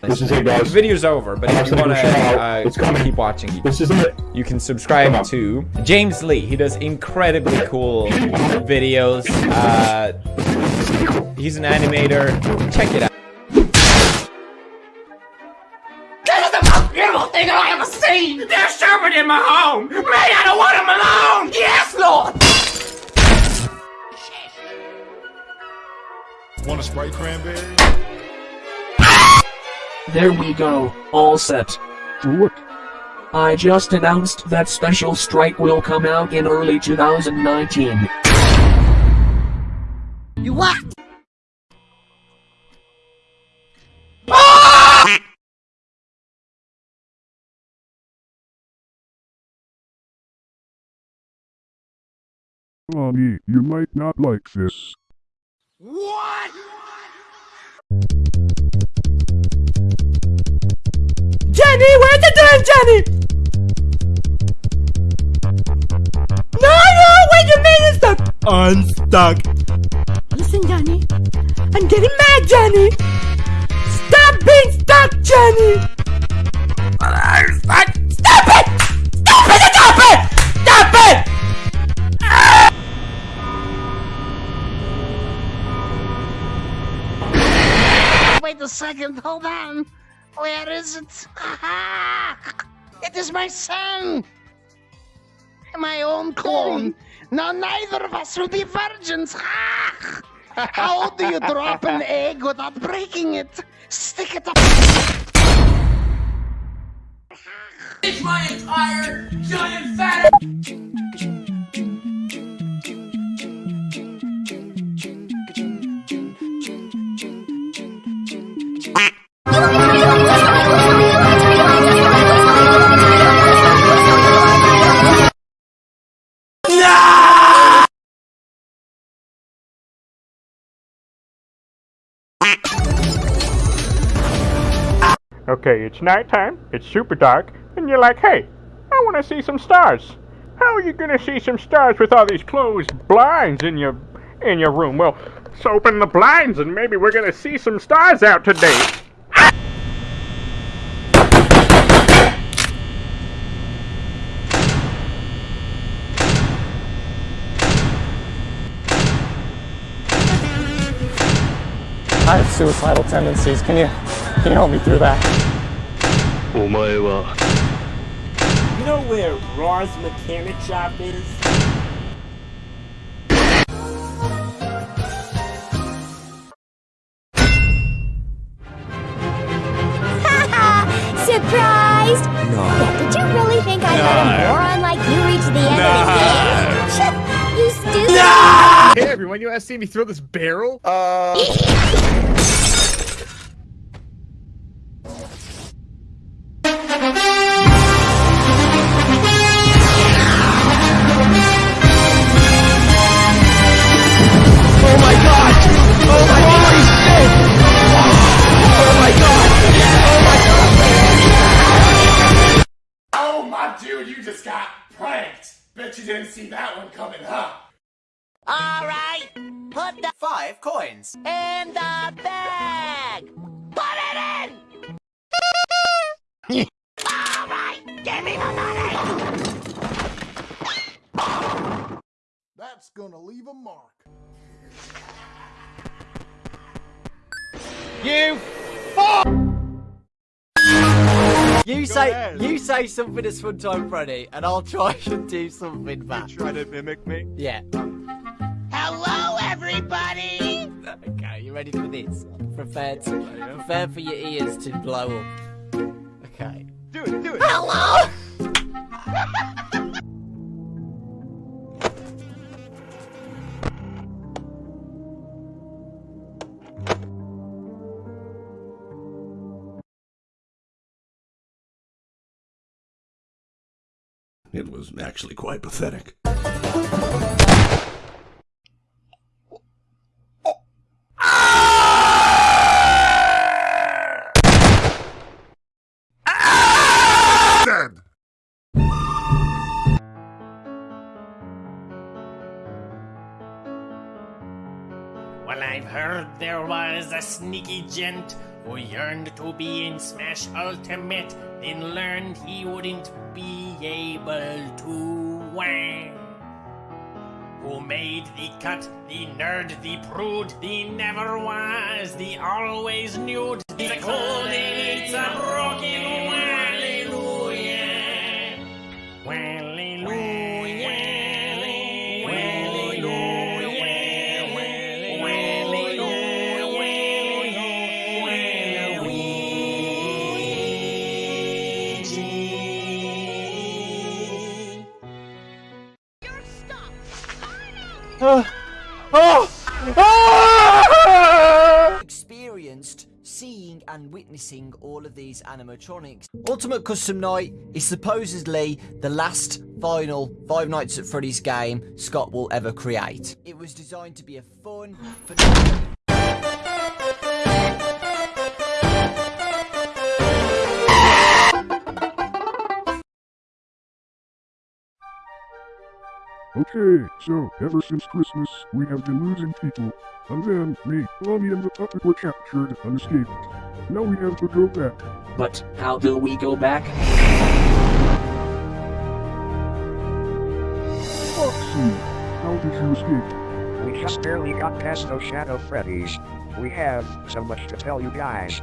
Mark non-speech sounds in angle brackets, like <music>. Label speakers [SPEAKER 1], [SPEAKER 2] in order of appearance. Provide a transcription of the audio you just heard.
[SPEAKER 1] This is it, guys.
[SPEAKER 2] The video's over, but if you want to uh, keep watching,
[SPEAKER 1] This is it.
[SPEAKER 2] you can subscribe to James Lee. He does incredibly cool videos. Uh, he's an animator. Check it out.
[SPEAKER 3] Most beautiful thing I ever seen! There's servant in my home! Me, I don't want him alone! Yes, Lord!
[SPEAKER 4] Want a Sprite cranberry?
[SPEAKER 5] There we go, all set.
[SPEAKER 1] What?
[SPEAKER 5] I just announced that Special Strike will come out in early 2019.
[SPEAKER 3] You what?
[SPEAKER 6] Mommy, you might not like this.
[SPEAKER 3] What?
[SPEAKER 7] Jenny, where's the damn Jenny? No, no, wait a minute, stuck. Unstuck. Listen, Johnny. I'm getting mad, Johnny. Stop being stuck, Johnny.
[SPEAKER 3] Second, hold on. Where is it? Aha! It is my son! My own clone. <laughs> Now neither of us will be virgins. Ah! How do you drop an egg without breaking it? Stick it up. It's my entire giant fat.
[SPEAKER 8] Okay, it's nighttime, it's super dark, and you're like, hey, I want to see some stars. How are you gonna see some stars with all these closed blinds in your in your room? Well, let's open the blinds and maybe we're gonna see some stars out today.
[SPEAKER 9] I have suicidal tendencies. Can you <laughs> He helped me through that.
[SPEAKER 7] You know where Raw's mechanic shop is? <laughs>
[SPEAKER 10] Surprised! No. Did you really think I'd no. let a moron like you reach the end no. of the game? <laughs> you stupid! No!
[SPEAKER 4] Hey everyone, you guys see me throw this barrel?
[SPEAKER 3] Uh... didn't see that one coming, huh? Alright, put the five coins in the bag! Put it in! Alright, give me the money!
[SPEAKER 4] That's gonna leave a mark.
[SPEAKER 7] You You say
[SPEAKER 4] ahead.
[SPEAKER 7] you say something that's fun time Freddy, and I'll try <laughs> and do something back.
[SPEAKER 4] Try to mimic me.
[SPEAKER 7] Yeah.
[SPEAKER 3] Hello, everybody!
[SPEAKER 7] Okay, you ready for this? Prepare to prepare for your ears to blow up. Okay.
[SPEAKER 4] Do it, do it.
[SPEAKER 3] Hello!
[SPEAKER 11] It was actually quite pathetic.
[SPEAKER 4] Well, I've heard
[SPEAKER 12] there was a sneaky gent who yearned to be in Smash Ultimate, then learned he wouldn't be able to win. Who made the cut, the nerd, the prude, the never was, the always nude, the cold, it's
[SPEAKER 13] experienced seeing and witnessing all of these animatronics. Ultimate Custom Night is supposedly the last final Five Nights at Freddy's game Scott will ever create. It was designed to be a fun,
[SPEAKER 6] Okay, so ever since Christmas, we have been losing people. And then me, Bonnie, and the puppet were captured and escaped. Now we have to go back.
[SPEAKER 5] But how do we go back?
[SPEAKER 6] Foxy, how did you escape?
[SPEAKER 14] We just barely got past those Shadow Freddies. We have so much to tell you guys.